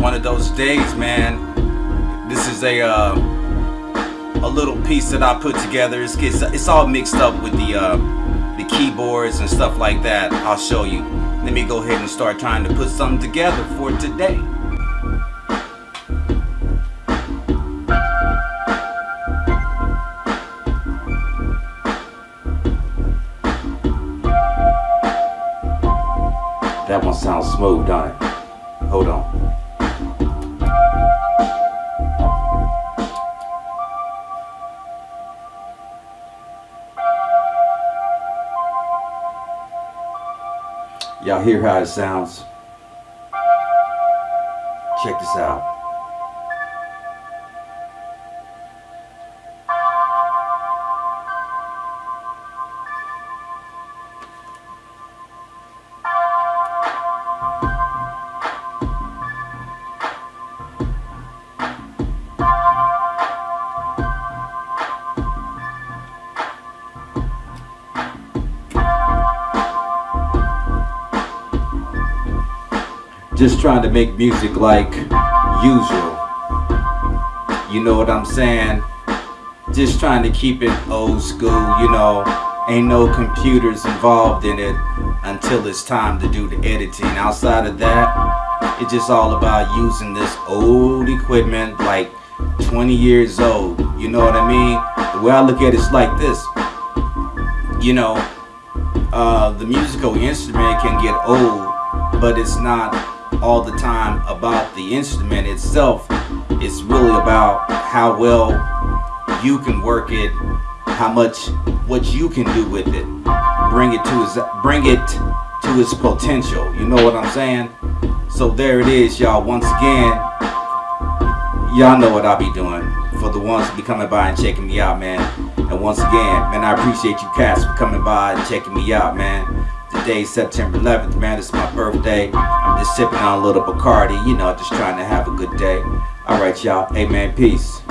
one of those days, man. This is a uh, a little piece that I put together. It's, it's, it's all mixed up with the uh, the keyboards and stuff like that. I'll show you. Let me go ahead and start trying to put something together for today. That one sounds smooth, don't it? Hold on. Y'all hear how it sounds? Check this out. Just trying to make music like usual. You know what I'm saying? Just trying to keep it old school, you know. Ain't no computers involved in it until it's time to do the editing. Outside of that, it's just all about using this old equipment like 20 years old. You know what I mean? The way I look at it is like this. You know, uh, the musical instrument can get old, but it's not all the time about the instrument itself. It's really about how well you can work it, how much what you can do with it. Bring it to its bring it to its potential. You know what I'm saying? So there it is, y'all. Once again, y'all know what I'll be doing. For the ones be coming by and checking me out, man. And once again, man, I appreciate you cats for coming by and checking me out, man. Today, September 11th, man, it's my birthday. I'm just sipping on a little Bacardi, you know, just trying to have a good day. Alright, y'all. Man, peace.